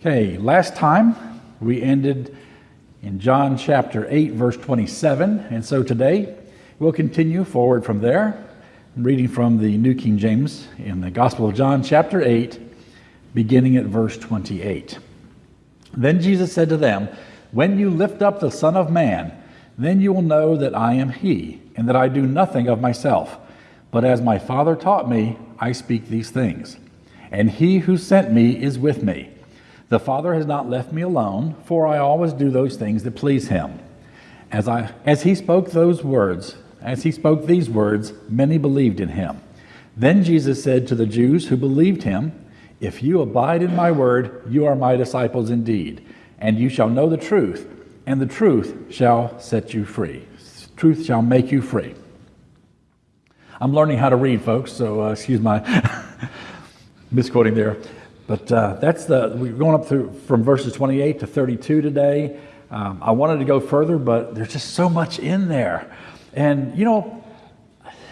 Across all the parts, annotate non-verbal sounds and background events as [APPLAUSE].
Okay, last time we ended in John chapter 8, verse 27, and so today we'll continue forward from there, I'm reading from the New King James in the Gospel of John, chapter 8, beginning at verse 28. Then Jesus said to them, When you lift up the Son of Man, then you will know that I am He, and that I do nothing of myself, but as my Father taught me, I speak these things. And He who sent me is with me. The Father has not left me alone, for I always do those things that please Him. As, I, as He spoke those words, as He spoke these words, many believed in Him. Then Jesus said to the Jews who believed Him, If you abide in my word, you are my disciples indeed, and you shall know the truth, and the truth shall set you free. Truth shall make you free. I'm learning how to read, folks, so uh, excuse my [LAUGHS] misquoting there. But uh, that's the, we're going up through from verses 28 to 32 today. Um, I wanted to go further, but there's just so much in there. And, you know,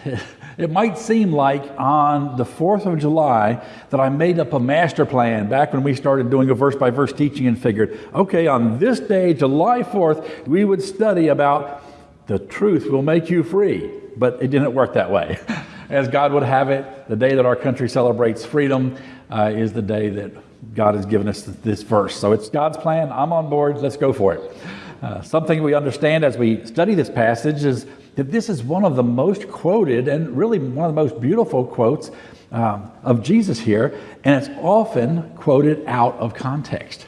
[LAUGHS] it might seem like on the 4th of July that I made up a master plan back when we started doing a verse by verse teaching and figured, okay, on this day, July 4th, we would study about the truth will make you free. But it didn't work that way. [LAUGHS] As God would have it, the day that our country celebrates freedom, uh, is the day that God has given us this verse. So it's God's plan. I'm on board. Let's go for it. Uh, something we understand as we study this passage is that this is one of the most quoted and really one of the most beautiful quotes um, of Jesus here, and it's often quoted out of context.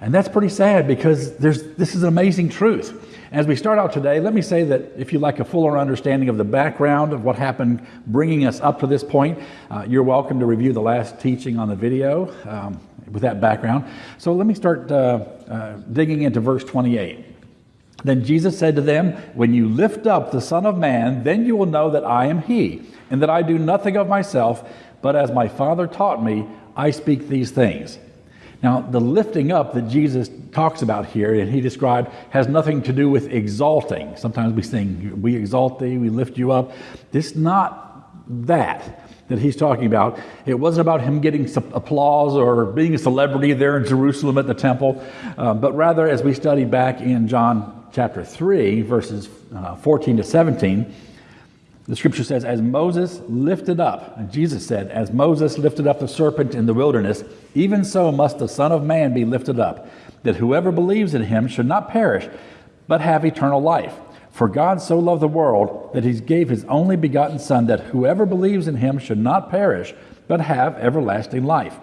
And that's pretty sad because there's, this is an amazing truth. As we start out today, let me say that if you'd like a fuller understanding of the background of what happened bringing us up to this point, uh, you're welcome to review the last teaching on the video um, with that background. So let me start uh, uh, digging into verse 28. Then Jesus said to them, When you lift up the Son of Man, then you will know that I am He, and that I do nothing of myself, but as my Father taught me, I speak these things. Now, the lifting up that Jesus talks about here and he described has nothing to do with exalting. Sometimes we sing, We exalt thee, we lift you up. Is not that that he's talking about. It wasn't about him getting applause or being a celebrity there in Jerusalem at the temple, uh, but rather, as we study back in John chapter 3, verses uh, 14 to 17, the scripture says, As Moses lifted up, and Jesus said, As Moses lifted up the serpent in the wilderness, even so must the Son of Man be lifted up, that whoever believes in him should not perish, but have eternal life. For God so loved the world that he gave his only begotten Son, that whoever believes in him should not perish, but have everlasting life.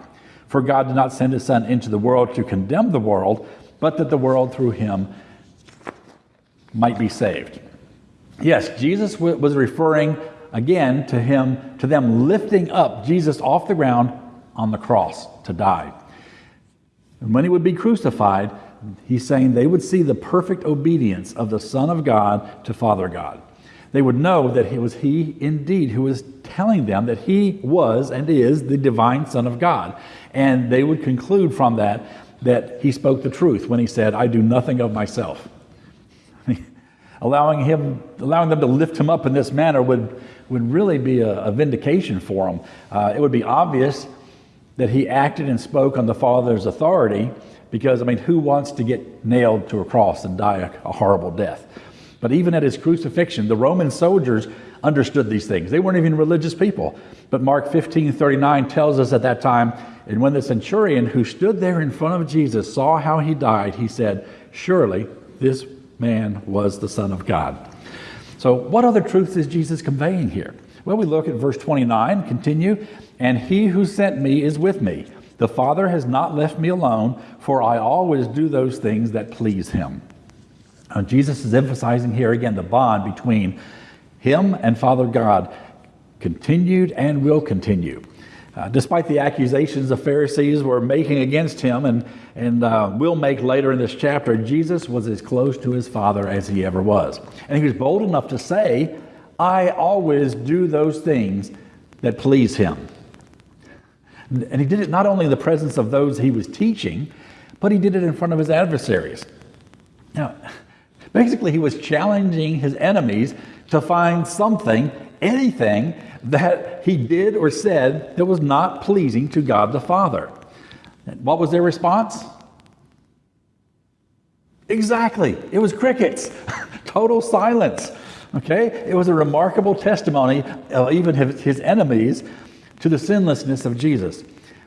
For God did not send his Son into the world to condemn the world, but that the world through him might be saved. Yes, Jesus was referring again to him, to them lifting up Jesus off the ground on the cross to die. And when he would be crucified, he's saying they would see the perfect obedience of the Son of God to Father God. They would know that it was he indeed who was telling them that he was and is the divine Son of God. And they would conclude from that that he spoke the truth when he said, I do nothing of myself allowing him, allowing them to lift him up in this manner would, would really be a, a vindication for him. Uh, it would be obvious that he acted and spoke on the Father's authority because, I mean, who wants to get nailed to a cross and die a, a horrible death? But even at his crucifixion, the Roman soldiers understood these things. They weren't even religious people. But Mark 15 39 tells us at that time, and when the centurion who stood there in front of Jesus saw how he died, he said, Surely this man was the Son of God. So, what other truths is Jesus conveying here? Well, we look at verse 29, continue, and he who sent me is with me. The Father has not left me alone, for I always do those things that please him. Now, Jesus is emphasizing here again the bond between him and Father God continued and will continue. Uh, despite the accusations the Pharisees were making against him and, and uh, will make later in this chapter, Jesus was as close to his Father as he ever was. And he was bold enough to say, I always do those things that please him. And he did it not only in the presence of those he was teaching, but he did it in front of his adversaries. Now, basically, he was challenging his enemies to find something, anything, that he did or said that was not pleasing to God the Father. What was their response? Exactly. It was crickets. [LAUGHS] Total silence. Okay? It was a remarkable testimony of even his enemies to the sinlessness of Jesus.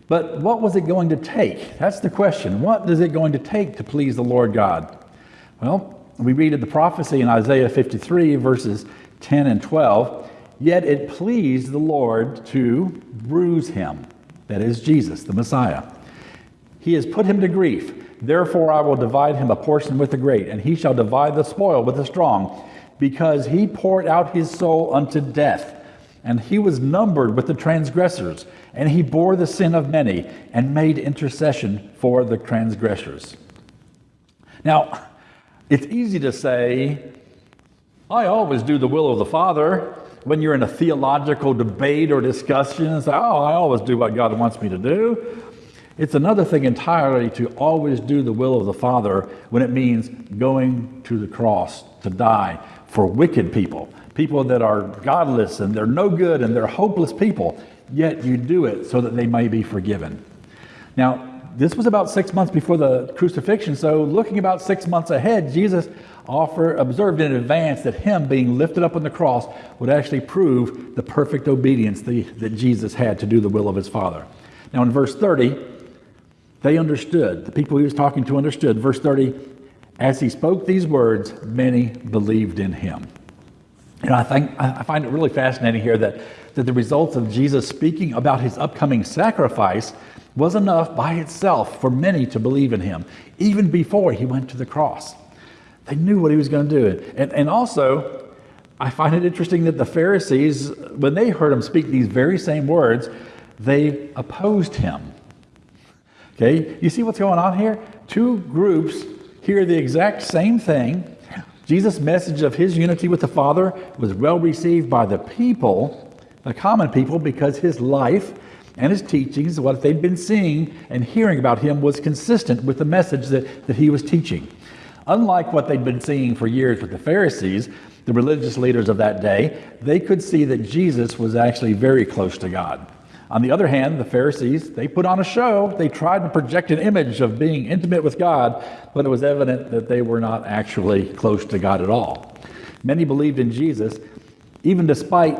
But what was it going to take? That's the question. What is it going to take to please the Lord God? Well, we read of the prophecy in Isaiah 53, verses 10 and 12. Yet it pleased the Lord to bruise him. That is Jesus, the Messiah. He has put him to grief. Therefore, I will divide him a portion with the great, and he shall divide the spoil with the strong, because he poured out his soul unto death. And he was numbered with the transgressors, and he bore the sin of many, and made intercession for the transgressors. Now, it's easy to say, I always do the will of the Father. When you're in a theological debate or discussion, and say, Oh, I always do what God wants me to do. It's another thing entirely to always do the will of the Father when it means going to the cross to die for wicked people, people that are godless and they're no good and they're hopeless people, yet you do it so that they may be forgiven. Now, this was about six months before the crucifixion, so looking about six months ahead, Jesus offer, observed in advance that him being lifted up on the cross would actually prove the perfect obedience the, that Jesus had to do the will of his Father. Now, in verse 30, they understood. The people he was talking to understood. Verse 30 As he spoke these words, many believed in him. And I, think, I find it really fascinating here that, that the results of Jesus speaking about his upcoming sacrifice was enough by itself for many to believe in him, even before he went to the cross. They knew what he was going to do. And, and also, I find it interesting that the Pharisees, when they heard him speak these very same words, they opposed him. Okay, you see what's going on here? Two groups hear the exact same thing. Jesus' message of his unity with the Father was well received by the people, the common people, because his life and his teachings, what they'd been seeing and hearing about him, was consistent with the message that, that he was teaching. Unlike what they'd been seeing for years with the Pharisees, the religious leaders of that day, they could see that Jesus was actually very close to God. On the other hand, the Pharisees, they put on a show. They tried to project an image of being intimate with God, but it was evident that they were not actually close to God at all. Many believed in Jesus, even despite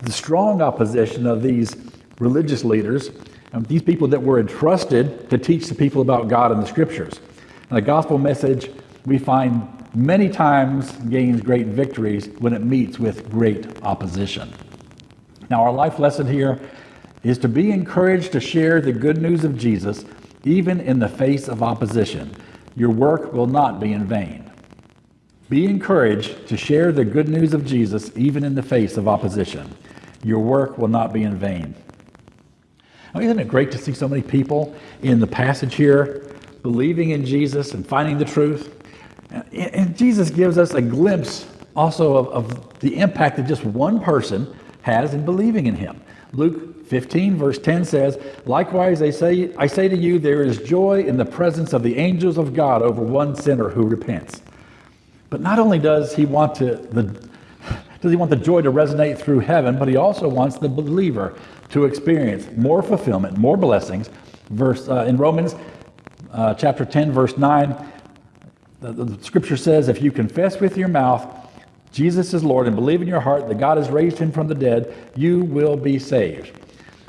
the strong opposition of these religious leaders, and these people that were entrusted to teach the people about God and the scriptures. And the gospel message, we find many times gains great victories when it meets with great opposition. Now, our life lesson here is to be encouraged to share the good news of Jesus even in the face of opposition. Your work will not be in vain. Be encouraged to share the good news of Jesus even in the face of opposition. Your work will not be in vain. Now, isn't it great to see so many people in the passage here believing in Jesus and finding the truth? And Jesus gives us a glimpse also of, of the impact that just one person has in believing in him. Luke 15, verse 10 says, Likewise, I say, I say to you, there is joy in the presence of the angels of God over one sinner who repents. But not only does he want to, the, does he want the joy to resonate through heaven, but he also wants the believer to experience more fulfillment, more blessings. Verse uh, in Romans uh, chapter 10, verse 9, the, the scripture says, If you confess with your mouth Jesus is Lord and believe in your heart that God has raised him from the dead, you will be saved.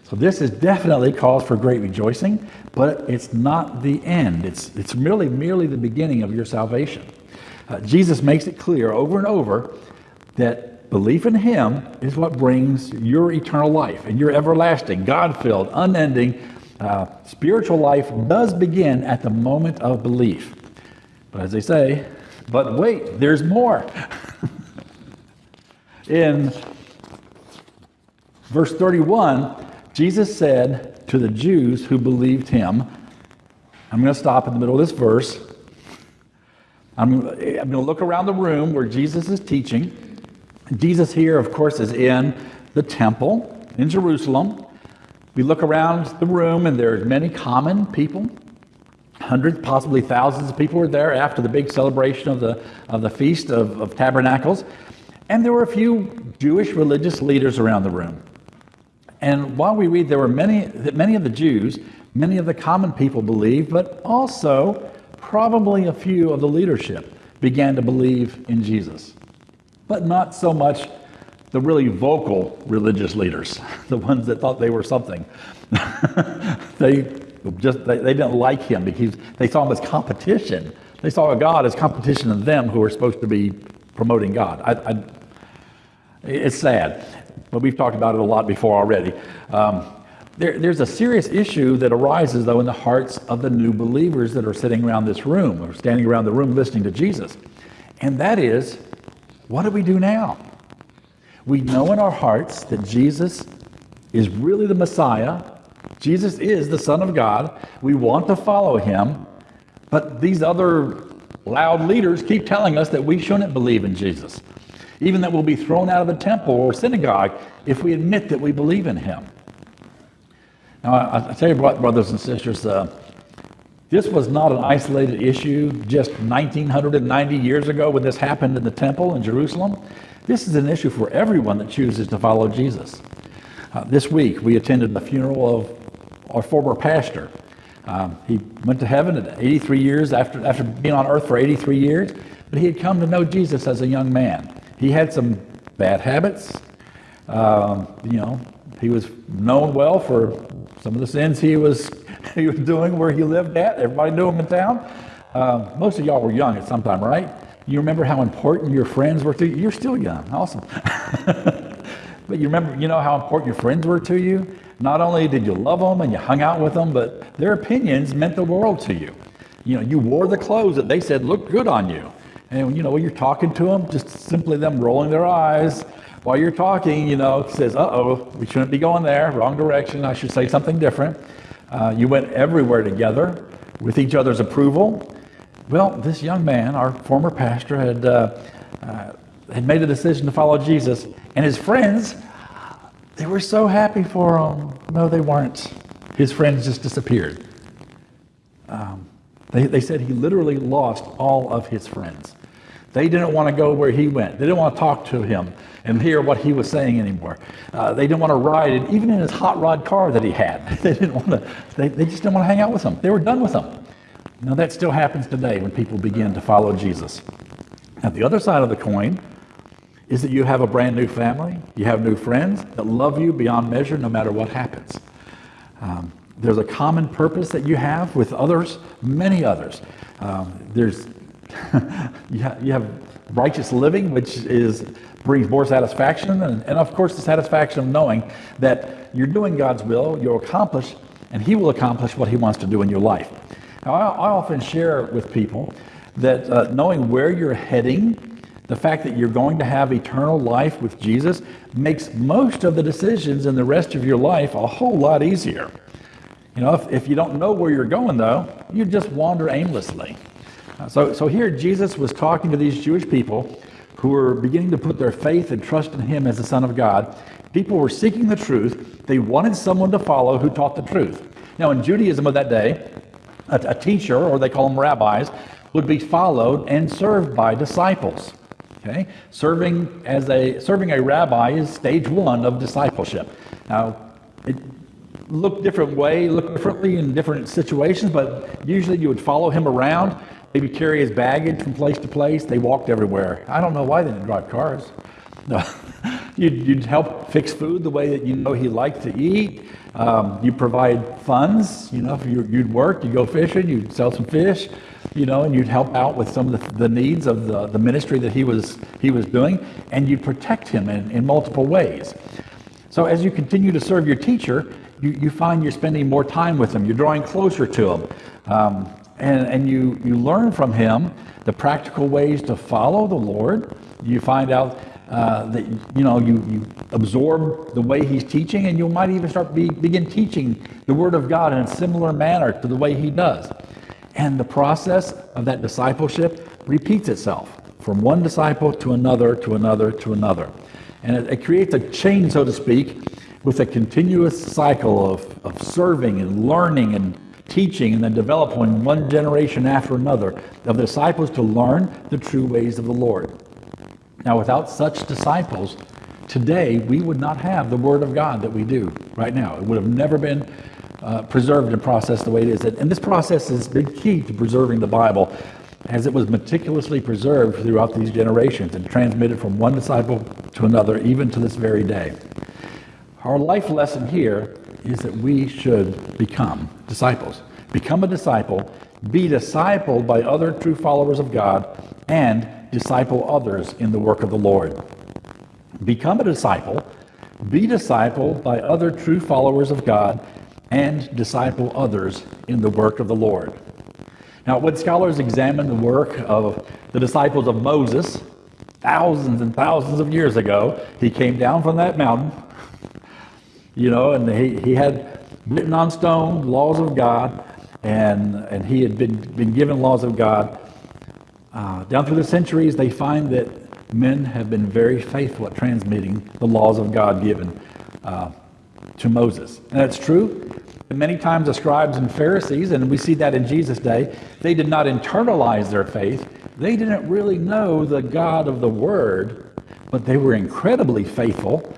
So this is definitely cause for great rejoicing, but it's not the end. It's, it's merely, merely the beginning of your salvation. Uh, Jesus makes it clear over and over that belief in him is what brings your eternal life and your everlasting, God-filled, unending uh, spiritual life does begin at the moment of belief. But as they say, but wait, there's more. [LAUGHS] in verse 31, Jesus said to the Jews who believed him, I'm going to stop in the middle of this verse. I'm, I'm going to look around the room where Jesus is teaching. Jesus here, of course, is in the temple in Jerusalem. We look around the room, and there's many common people. Hundreds, possibly thousands of people were there after the big celebration of the, of the Feast of, of Tabernacles. And there were a few Jewish religious leaders around the room. And while we read, there were many, that many of the Jews, Many of the common people believed, but also probably a few of the leadership began to believe in Jesus. But not so much the really vocal religious leaders, [LAUGHS] the ones that thought they were something. [LAUGHS] they just they, they, didn't like him because they saw him as competition. They saw God as competition to them who were supposed to be promoting God. I, I, it's sad, but we've talked about it a lot before already. Um, there, there's a serious issue that arises, though, in the hearts of the new believers that are sitting around this room or standing around the room listening to Jesus. And that is, what do we do now? We know in our hearts that Jesus is really the Messiah. Jesus is the Son of God. We want to follow him. But these other loud leaders keep telling us that we shouldn't believe in Jesus, even that we'll be thrown out of the temple or synagogue if we admit that we believe in him. Now, I, I tell you what, brothers and sisters, uh, this was not an isolated issue just 1990 years ago when this happened in the temple in Jerusalem. This is an issue for everyone that chooses to follow Jesus. Uh, this week, we attended the funeral of our former pastor. Um, he went to heaven at 83 years after, after being on earth for 83 years, but he had come to know Jesus as a young man. He had some bad habits. Um, you know, he was known well for some of the sins he was, [LAUGHS] he was doing where he lived at. Everybody knew him in town. Um, most of y'all were young at some time, right? You remember how important your friends were to you? You're still young. Awesome. [LAUGHS] but you remember, you know how important your friends were to you? Not only did you love them and you hung out with them, but their opinions meant the world to you. You know, you wore the clothes that they said looked good on you. And, you know, when you're talking to them, just simply them rolling their eyes while you're talking, you know, says, uh oh, we shouldn't be going there, wrong direction, I should say something different. Uh, you went everywhere together with each other's approval. Well, this young man, our former pastor, had, uh, uh, had made a decision to follow Jesus, and his friends, they were so happy for him. No, they weren't. His friends just disappeared. Um, they, they said he literally lost all of his friends. They didn't want to go where he went. They didn't want to talk to him and hear what he was saying anymore. Uh, they didn't want to ride, it, even in his hot rod car that he had. [LAUGHS] They didn't want to. They, they just didn't want to hang out with him. They were done with him. Now, that still happens today when people begin to follow Jesus. Now, the other side of the coin is that you have a brand new family, you have new friends that love you beyond measure no matter what happens. Um, there's a common purpose that you have with others, many others. Um, there's [LAUGHS] you, ha- you have righteous living, which is brings more satisfaction, and, and of course the satisfaction of knowing that you're doing God's will, you'll accomplish, and He will accomplish what He wants to do in your life. Now, I, I often share with people that uh, knowing where you're heading, the fact that you're going to have eternal life with Jesus, makes most of the decisions in the rest of your life a whole lot easier. You know, if, if you don't know where you're going, though, you just wander aimlessly. Uh, so, so here Jesus was talking to these Jewish people who were beginning to put their faith and trust in him as the Son of God. People were seeking the truth. They wanted someone to follow who taught the truth. Now, in Judaism of that day, a, a teacher, or they call them rabbis, would be followed and served by disciples. Okay? Serving as a serving a rabbi is stage one of discipleship. Now, it looked different way, looked differently in different situations, but usually you would follow him around, maybe carry his baggage from place to place. They walked everywhere. I don't know why they didn't drive cars. No. [LAUGHS] you'd, you'd, help fix food the way that you know he liked to eat. Um, you provide funds. You know, you, would work, you'd go fishing, you'd sell some fish, you know, and you'd help out with some of the, the needs of the, the ministry that he was, he was doing, and you'd protect him in, in multiple ways. So as you continue to serve your teacher, you, you find you're spending more time with him, you're drawing closer to him, um, and, and you, you learn from him the practical ways to follow the Lord. You find out uh, that you know you, you absorb the way he's teaching and you might even start be, begin teaching the word of god in a similar manner to the way he does and the process of that discipleship repeats itself from one disciple to another to another to another and it, it creates a chain so to speak with a continuous cycle of, of serving and learning and teaching and then developing one generation after another of disciples to learn the true ways of the lord now, without such disciples, today we would not have the Word of God that we do right now. It would have never been uh, preserved and processed the way it is. And this process has been key to preserving the Bible as it was meticulously preserved throughout these generations and transmitted from one disciple to another, even to this very day. Our life lesson here is that we should become disciples. Become a disciple, be discipled by other true followers of God, and disciple others in the work of the Lord. Become a disciple, be discipled by other true followers of God, and disciple others in the work of the Lord. Now, when scholars examine the work of the disciples of Moses, thousands and thousands of years ago, he came down from that mountain, you know, and he, he had written on stone laws of God, and, and he had been, been given laws of God. Uh, down through the centuries, they find that men have been very faithful at transmitting the laws of God given uh, to Moses. And that's true. Many times the scribes and Pharisees, and we see that in Jesus' day, they did not internalize their faith. They didn't really know the God of the Word, but they were incredibly faithful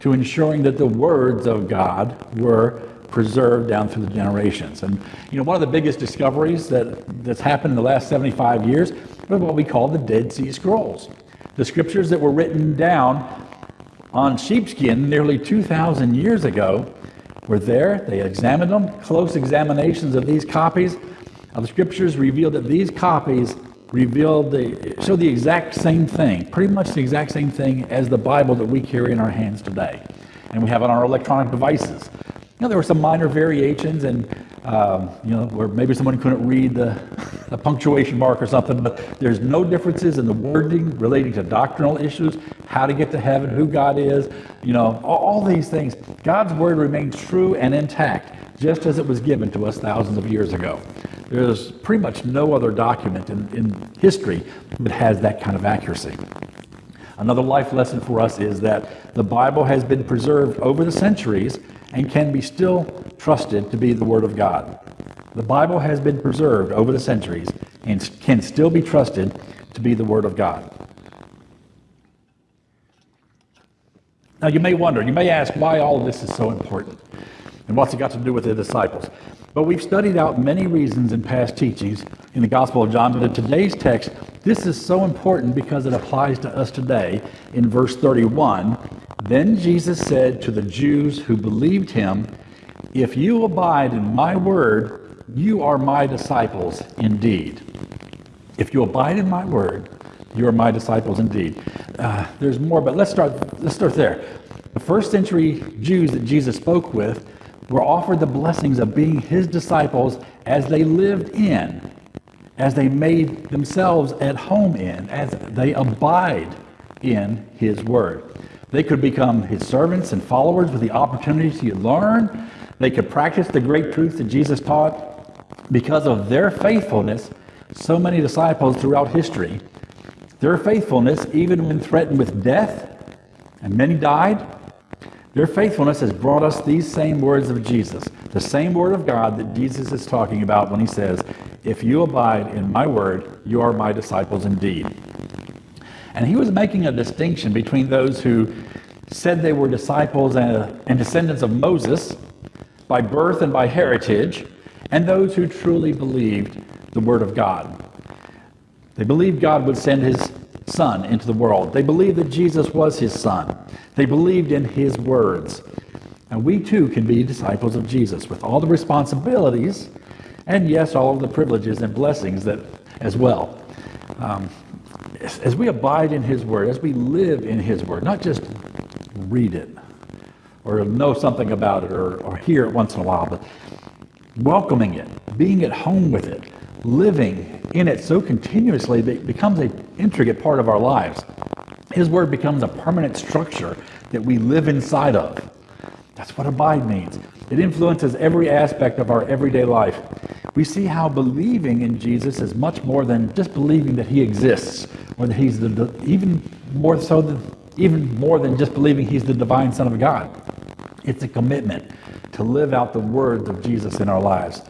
to ensuring that the words of God were preserved down through the generations. And you know, one of the biggest discoveries that, that's happened in the last 75 years was what we call the Dead Sea Scrolls. The scriptures that were written down on sheepskin nearly 2,000 years ago were there. They examined them. Close examinations of these copies of the scriptures revealed that these copies revealed the show the exact same thing, pretty much the exact same thing as the Bible that we carry in our hands today, and we have on our electronic devices. You know, there were some minor variations, and um, you know, where maybe someone couldn't read the, [LAUGHS] the punctuation mark or something, but there's no differences in the wording relating to doctrinal issues, how to get to heaven, who God is, you know, all, all these things. God's word remains true and intact, just as it was given to us thousands of years ago. There's pretty much no other document in, in history that has that kind of accuracy. Another life lesson for us is that the Bible has been preserved over the centuries and can be still trusted to be the Word of God. The Bible has been preserved over the centuries and can still be trusted to be the Word of God. Now, you may wonder, you may ask why all of this is so important and what's it got to do with the disciples. But we've studied out many reasons in past teachings in the Gospel of John, but in today's text, this is so important because it applies to us today in verse 31. Then Jesus said to the Jews who believed him, If you abide in my word, you are my disciples indeed. If you abide in my word, you are my disciples indeed. Uh, there's more, but let's start, let's start there. The first century Jews that Jesus spoke with were offered the blessings of being his disciples as they lived in, as they made themselves at home in, as they abide in his word. They could become his servants and followers with the opportunity to learn. They could practice the great truth that Jesus taught. Because of their faithfulness, so many disciples throughout history, their faithfulness, even when threatened with death, and many died, their faithfulness has brought us these same words of Jesus, the same word of God that Jesus is talking about when he says, If you abide in my word, you are my disciples indeed. And he was making a distinction between those who said they were disciples and, and descendants of Moses by birth and by heritage, and those who truly believed the word of God. They believed God would send his son into the world. They believed that Jesus was his son. They believed in his words. And we too can be disciples of Jesus with all the responsibilities and, yes, all of the privileges and blessings that as well. Um, as, as we abide in his word, as we live in his word, not just read it or know something about it or, or hear it once in a while, but welcoming it, being at home with it, living in it so continuously that it becomes an intricate part of our lives. His word becomes a permanent structure that we live inside of. That's what abide means. It influences every aspect of our everyday life. We see how believing in Jesus is much more than just believing that he exists, or that he's the, even more so than even more than just believing he's the divine Son of God. It's a commitment to live out the words of Jesus in our lives.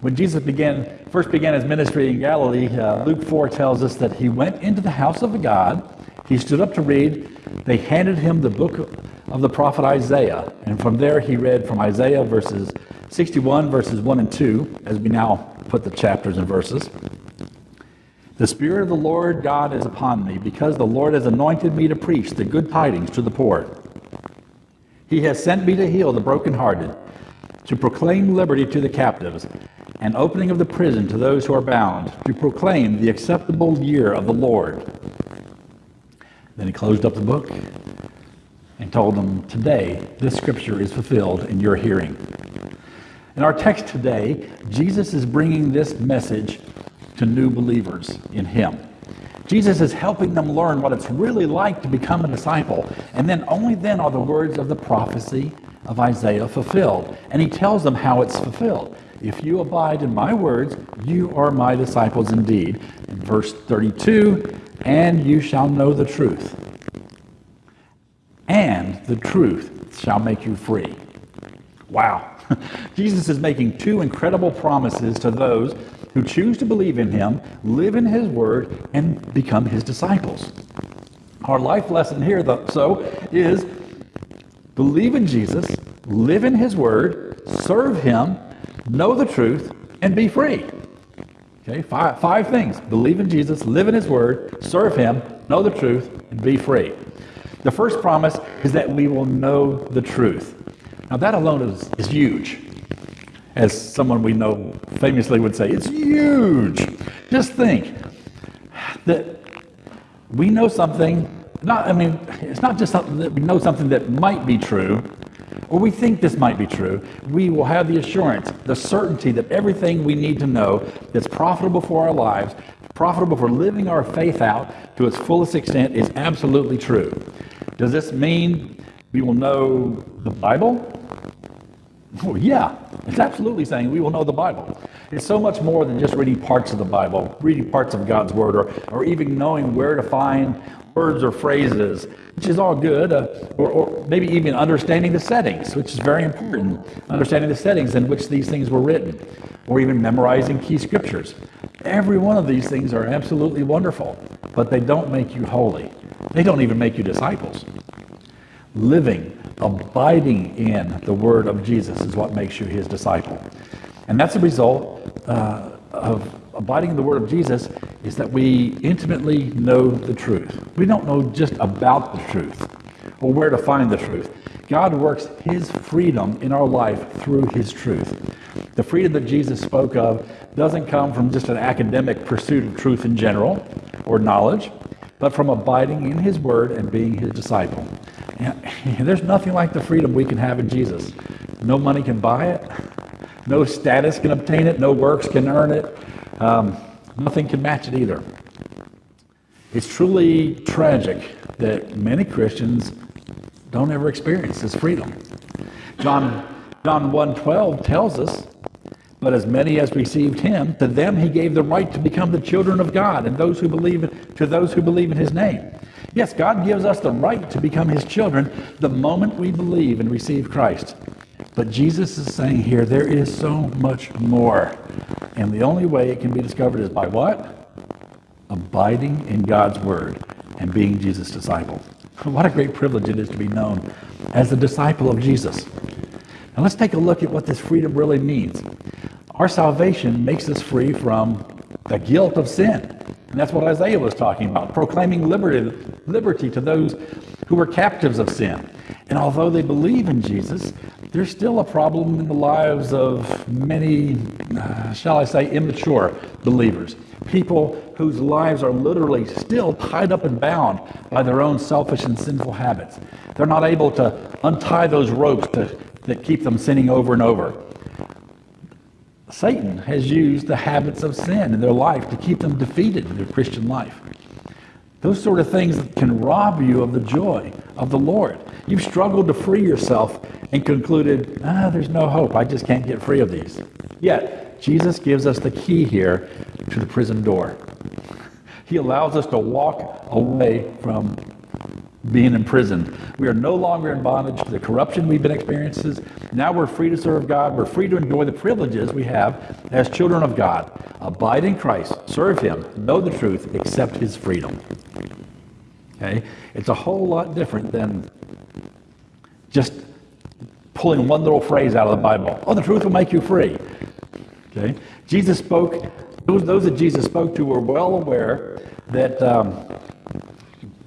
When Jesus began, first began his ministry in Galilee, uh, Luke 4 tells us that he went into the house of God. He stood up to read. They handed him the book of the prophet Isaiah. And from there, he read from Isaiah verses 61, verses 1 and 2, as we now put the chapters and verses. The Spirit of the Lord God is upon me, because the Lord has anointed me to preach the good tidings to the poor. He has sent me to heal the brokenhearted, to proclaim liberty to the captives, and opening of the prison to those who are bound, to proclaim the acceptable year of the Lord. Then he closed up the book and told them, Today, this scripture is fulfilled in your hearing. In our text today, Jesus is bringing this message to new believers in Him. Jesus is helping them learn what it's really like to become a disciple. And then only then are the words of the prophecy of Isaiah fulfilled. And he tells them how it's fulfilled. If you abide in my words, you are my disciples indeed. In verse 32, and you shall know the truth. And the truth shall make you free. Wow. [LAUGHS] Jesus is making two incredible promises to those who choose to believe in him, live in his word, and become his disciples. Our life lesson here, though, so, is believe in Jesus, live in his word, serve him, know the truth, and be free. Okay, five, five things. Believe in Jesus, live in his word, serve him, know the truth, and be free. The first promise is that we will know the truth. Now, that alone is, is huge as someone we know famously would say, it's huge. Just think that we know something, not, I mean, it's not just something that we know something that might be true, or we think this might be true. We will have the assurance, the certainty that everything we need to know that's profitable for our lives, profitable for living our faith out to its fullest extent is absolutely true. Does this mean we will know the Bible? Oh, yeah, it's absolutely saying we will know the Bible. It's so much more than just reading parts of the Bible, reading parts of God's Word, or, or even knowing where to find words or phrases, which is all good, uh, or, or maybe even understanding the settings, which is very important. Understanding the settings in which these things were written, or even memorizing key scriptures. Every one of these things are absolutely wonderful, but they don't make you holy. They don't even make you disciples. Living abiding in the word of Jesus is what makes you his disciple. And that's a result uh, of abiding in the word of Jesus is that we intimately know the truth. We don't know just about the truth or where to find the truth. God works his freedom in our life through his truth. The freedom that Jesus spoke of doesn't come from just an academic pursuit of truth in general or knowledge, but from abiding in his word and being his disciple. [LAUGHS] there's nothing like the freedom we can have in Jesus. No money can buy it. No status can obtain it. No works can earn it. Um, nothing can match it either. It's truly tragic that many Christians don't ever experience this freedom. John, John 1.12 tells us, But as many as received him, to them he gave the right to become the children of God, and those who believe to those who believe in his name. Yes, God gives us the right to become his children the moment we believe and receive Christ. But Jesus is saying here there is so much more. And the only way it can be discovered is by what? Abiding in God's word and being Jesus' disciple. What a great privilege it is to be known as a disciple of Jesus. Now let's take a look at what this freedom really means. Our salvation makes us free from the guilt of sin. And that's what Isaiah was talking about, proclaiming liberty, liberty to those who were captives of sin. And although they believe in Jesus, there's still a problem in the lives of many, uh, shall I say, immature believers. People whose lives are literally still tied up and bound by their own selfish and sinful habits. They're not able to untie those ropes to, that keep them sinning over and over. Satan has used the habits of sin in their life to keep them defeated in their Christian life. Those sort of things can rob you of the joy of the Lord. You've struggled to free yourself and concluded, ah, there's no hope. I just can't get free of these. Yet, Jesus gives us the key here to the prison door. He allows us to walk away from being imprisoned. We are no longer in bondage to the corruption we've been experiencing. Now we're free to serve God. We're free to enjoy the privileges we have as children of God. Abide in Christ, serve Him, know the truth, accept His freedom. Okay? It's a whole lot different than just pulling one little phrase out of the Bible. Oh, the truth will make you free. Okay? Jesus spoke, those, those that Jesus spoke to were well aware that um,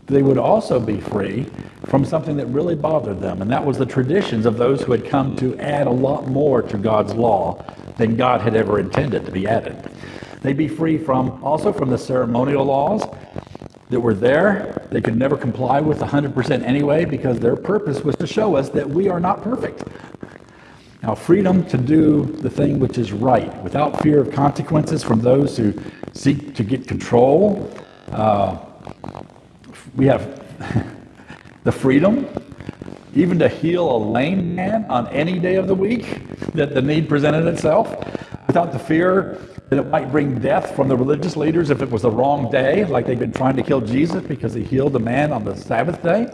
they would also be free from something that really bothered them, and that was the traditions of those who had come to add a lot more to God's law than God had ever intended to be added. They'd be free from also from the ceremonial laws that were there. They could never comply with 100% anyway because their purpose was to show us that we are not perfect. Now, freedom to do the thing which is right without fear of consequences from those who seek to get control. Uh, we have [LAUGHS] the freedom even to heal a lame man on any day of the week that the need presented itself without the fear that it might bring death from the religious leaders if it was the wrong day, like they've been trying to kill Jesus because he healed a man on the Sabbath day.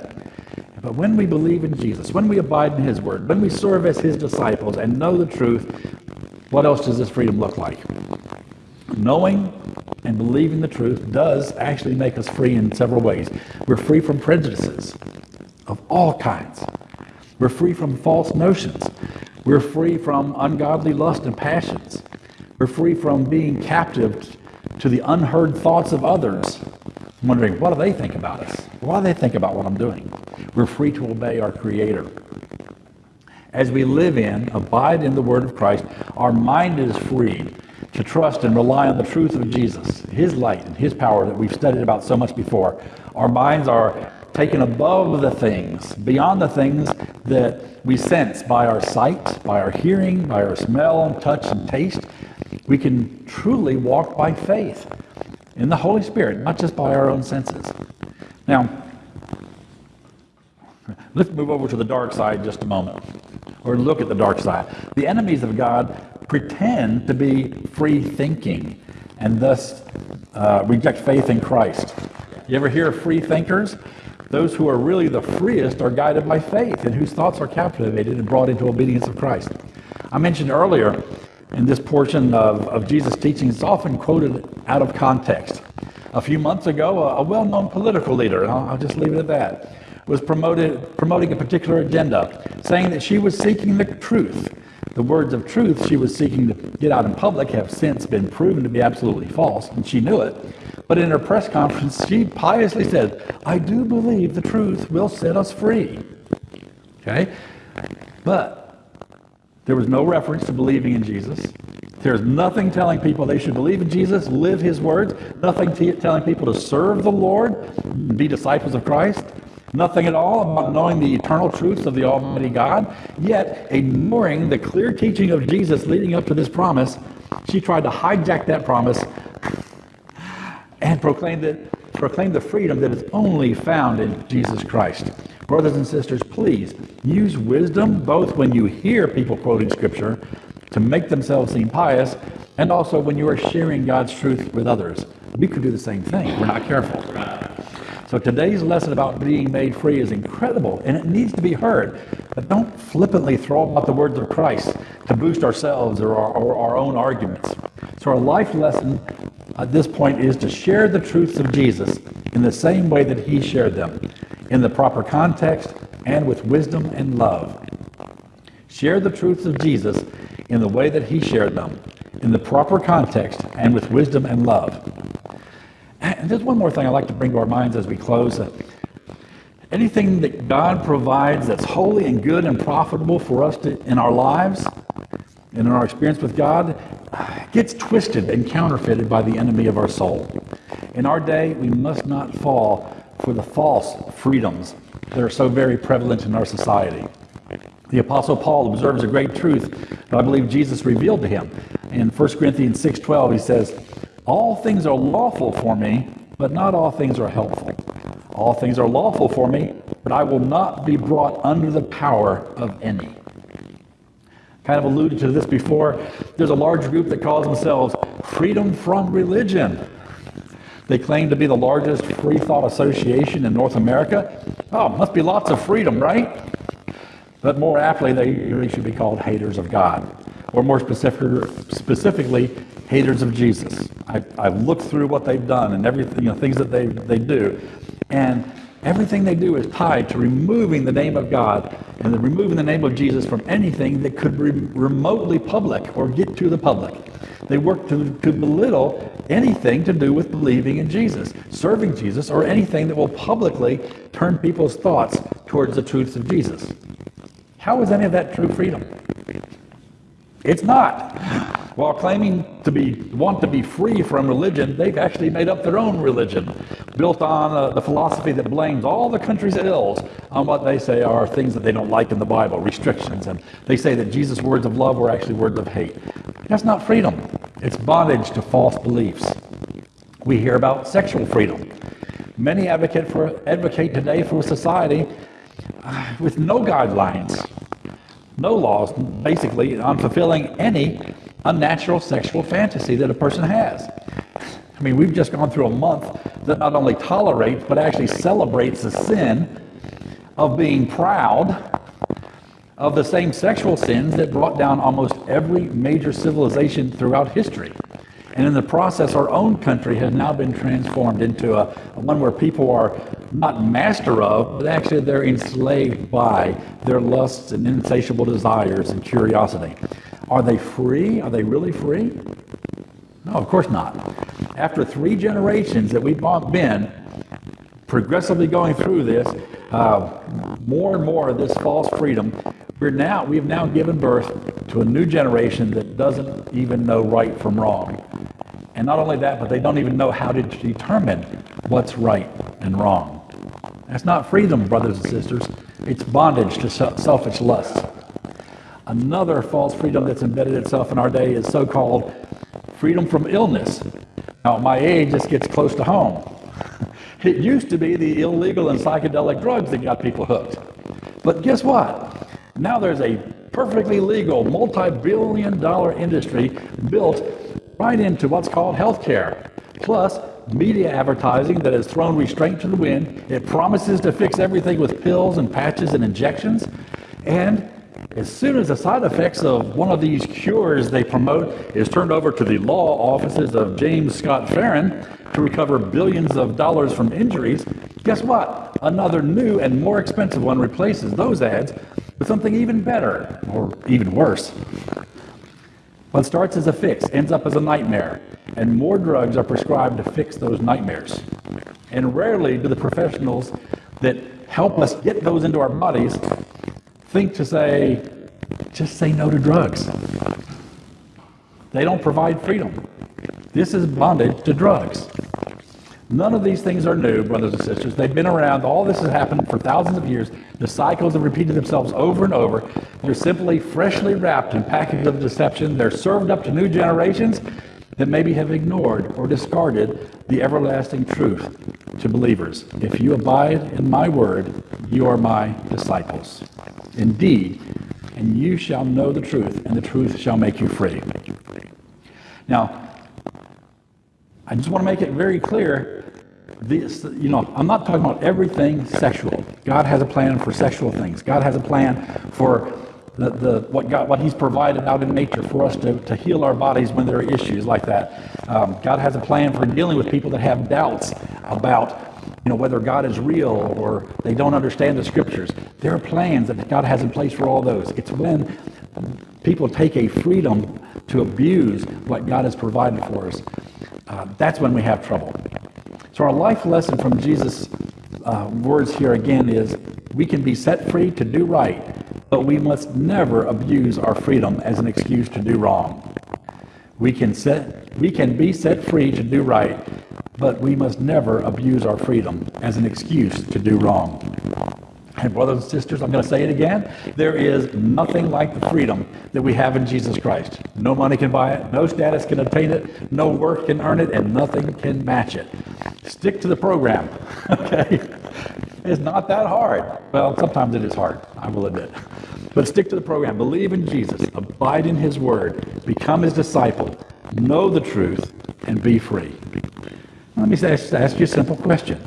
But when we believe in Jesus, when we abide in his word, when we serve as his disciples and know the truth, what else does this freedom look like? Knowing and believing the truth does actually make us free in several ways. We're free from prejudices of all kinds. We're free from false notions. We're free from ungodly lust and passions. We're free from being captive to the unheard thoughts of others, I'm wondering, what do they think about us? What do they think about what I'm doing? We're free to obey our Creator. As we live in, abide in the Word of Christ, our mind is freed to trust and rely on the truth of Jesus, His light and His power that we've studied about so much before. Our minds are taken above the things, beyond the things that we sense by our sight, by our hearing, by our smell touch and taste. We can truly walk by faith in the Holy Spirit, not just by our own senses. Now, let's move over to the dark side just a moment, or look at the dark side. The enemies of God pretend to be free thinking and thus uh, reject faith in Christ. You ever hear of free thinkers? Those who are really the freest are guided by faith and whose thoughts are captivated and brought into obedience of Christ. I mentioned earlier in this portion of, of Jesus' teaching, it's often quoted out of context. A few months ago, a, a well known political leader, I'll, I'll just leave it at that, was promoted, promoting a particular agenda, saying that she was seeking the truth. The words of truth she was seeking to get out in public have since been proven to be absolutely false, and she knew it. But in her press conference, she piously said, I do believe the truth will set us free. Okay? But there was no reference to believing in Jesus. There's nothing telling people they should believe in Jesus, live his words, nothing telling people to serve the Lord, be disciples of Christ. Nothing at all about knowing the eternal truths of the Almighty God, yet ignoring the clear teaching of Jesus leading up to this promise, she tried to hijack that promise and proclaim, that, proclaim the freedom that is only found in Jesus Christ. Brothers and sisters, please use wisdom both when you hear people quoting Scripture to make themselves seem pious and also when you are sharing God's truth with others. We could do the same thing. We're not careful. So today's lesson about being made free is incredible and it needs to be heard. But don't flippantly throw out the words of Christ to boost ourselves or our, or our own arguments. So our life lesson at this point is to share the truths of Jesus in the same way that he shared them, in the proper context and with wisdom and love. Share the truths of Jesus in the way that he shared them, in the proper context and with wisdom and love. And there's one more thing I'd like to bring to our minds as we close. Anything that God provides that's holy and good and profitable for us to, in our lives and in our experience with God uh, gets twisted and counterfeited by the enemy of our soul. In our day, we must not fall for the false freedoms that are so very prevalent in our society. The Apostle Paul observes a great truth that I believe Jesus revealed to him. In 1 Corinthians 6.12, he says, All things are lawful for me, but not all things are helpful. All things are lawful for me, but I will not be brought under the power of any kind of alluded to this before. There's a large group that calls themselves Freedom from Religion. They claim to be the largest free thought association in North America. Oh, must be lots of freedom, right? But more aptly, they really should be called haters of God, or more specific, specifically, haters of Jesus. I, I've looked through what they've done and everything, you know, things that they, they do, and Everything they do is tied to removing the name of God and the removing the name of Jesus from anything that could be remotely public or get to the public. They work to, to belittle anything to do with believing in Jesus, serving Jesus, or anything that will publicly turn people's thoughts towards the truths of Jesus. How is any of that true freedom? It's not. While claiming to be want to be free from religion, they've actually made up their own religion, built on uh, the philosophy that blames all the country's ills on what they say are things that they don't like in the Bible, restrictions, and they say that Jesus' words of love were actually words of hate. That's not freedom. It's bondage to false beliefs. We hear about sexual freedom. Many advocate for advocate today for a society uh, with no guidelines, no laws, basically on fulfilling any unnatural sexual fantasy that a person has. I mean, we've just gone through a month that not only tolerates, but actually celebrates the sin of being proud of the same sexual sins that brought down almost every major civilization throughout history. And in the process, our own country has now been transformed into a, a, one where people are not master of, but actually they're enslaved by their lusts and insatiable desires and curiosity. Are they free? Are they really free? No, of course not. After three generations that we've been progressively going through this, uh, more and more of this false freedom, we're now we've now given birth to a new generation that doesn't even know right from wrong. And not only that, but they don't even know how to determine what's right and wrong. That's not freedom, brothers and sisters. It's bondage to selfish lusts. Another false freedom that's embedded itself in our day is so called freedom from illness. Now, at my age, this gets close to home. [LAUGHS] It used to be the illegal and psychedelic drugs that got people hooked. But guess what? Now there's a perfectly legal, multi billion dollar industry built right into what's called healthcare. Plus, media advertising that has thrown restraint to the wind. It promises to fix everything with pills and patches and injections. And as soon as the side effects of one of these cures they promote is turned over to the law offices of James Scott Farrin to recover billions of dollars from injuries, guess what? Another new and more expensive one replaces those ads with something even better, or even worse. What starts as a fix ends up as a nightmare, and more drugs are prescribed to fix those nightmares. And rarely do the professionals that help us get those into our bodies think to say, just say no to drugs. They don't provide freedom. This is bondage to drugs. None of these things are new, brothers and sisters. They've been around. All this has happened for thousands of years. The cycles have repeated themselves over and over. They're simply freshly wrapped in packages of deception. They're served up to new generations that maybe have ignored or discarded the everlasting truth to believers. If you abide in my word, you are my disciples. Indeed, and you shall know the truth, and the truth shall make you free. Now, I just want to make it very clear. This, you know, I'm not talking about everything sexual. God has a plan for sexual things. God has a plan for the, the, what, God, what He's provided out in nature for us to, to heal our bodies when there are issues like that. Um, God has a plan for dealing with people that have doubts about you know, whether God is real or they don't understand the scriptures. There are plans that God has in place for all those. It's when people take a freedom to abuse what God has provided for us. Uh, that's when we have trouble. So, our life lesson from Jesus' uh, words here again is we can be set free to do right, but we must never abuse our freedom as an excuse to do wrong. We can, set, we can be set free to do right, but we must never abuse our freedom as an excuse to do wrong. And brothers and sisters, I'm going to say it again. There is nothing like the freedom that we have in Jesus Christ. No money can buy it, no status can obtain it, no work can earn it, and nothing can match it. Stick to the program, [LAUGHS] okay? It's not that hard. Well, sometimes it is hard, I will admit. But stick to the program. Believe in Jesus, abide in his word, become his disciple, know the truth, and be free. Let me ask, ask you a simple question.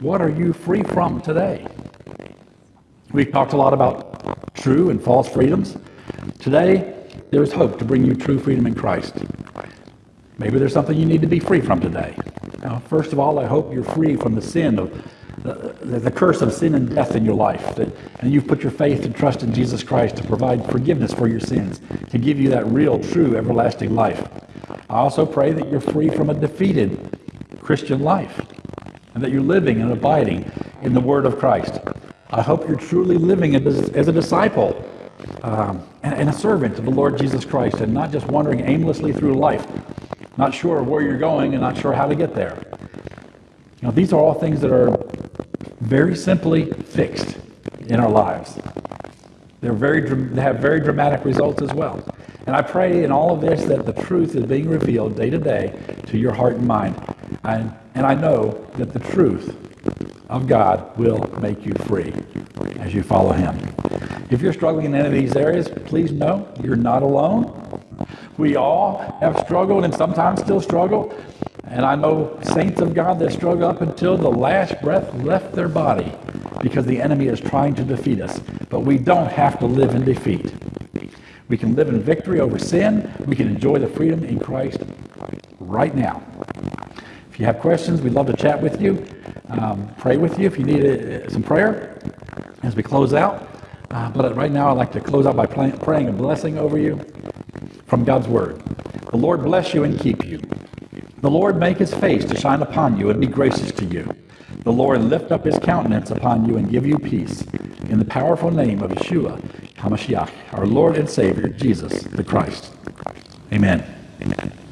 What are you free from today? We've talked a lot about true and false freedoms. Today, there is hope to bring you true freedom in Christ. Maybe there's something you need to be free from today. Now, first of all, I hope you're free from the sin of the, the curse of sin and death in your life, that, and you've put your faith and trust in Jesus Christ to provide forgiveness for your sins, to give you that real, true, everlasting life. I also pray that you're free from a defeated Christian life and that you're living and abiding in the Word of Christ. I hope you're truly living as, a disciple um, and, and a servant of the Lord Jesus Christ and not just wandering aimlessly through life, not sure where you're going and not sure how to get there. You know, these are all things that are very simply fixed in our lives. They're very, they have very dramatic results as well. And I pray in all of this that the truth is being revealed day to day to your heart and mind. And, and I know that the truth of God will make you free as you follow Him. If you're struggling in any of these areas, please know you're not alone. We all have struggled and sometimes still struggle. And I know saints of God that struggle up until the last breath left their body because the enemy is trying to defeat us. But we don't have to live in defeat. We can live in victory over sin. We can enjoy the freedom in Christ right now. If you have questions, we'd love to chat with you, um, pray with you if you need a, some prayer as we close out. Uh, but right now, I'd like to close out by pray- praying a blessing over you from God's Word. The Lord bless you and keep you. The Lord make his face to shine upon you and be gracious to you. The Lord lift up his countenance upon you and give you peace. In the powerful name of Yeshua HaMashiach, our Lord and Savior, Jesus the Christ. Amen. Amen.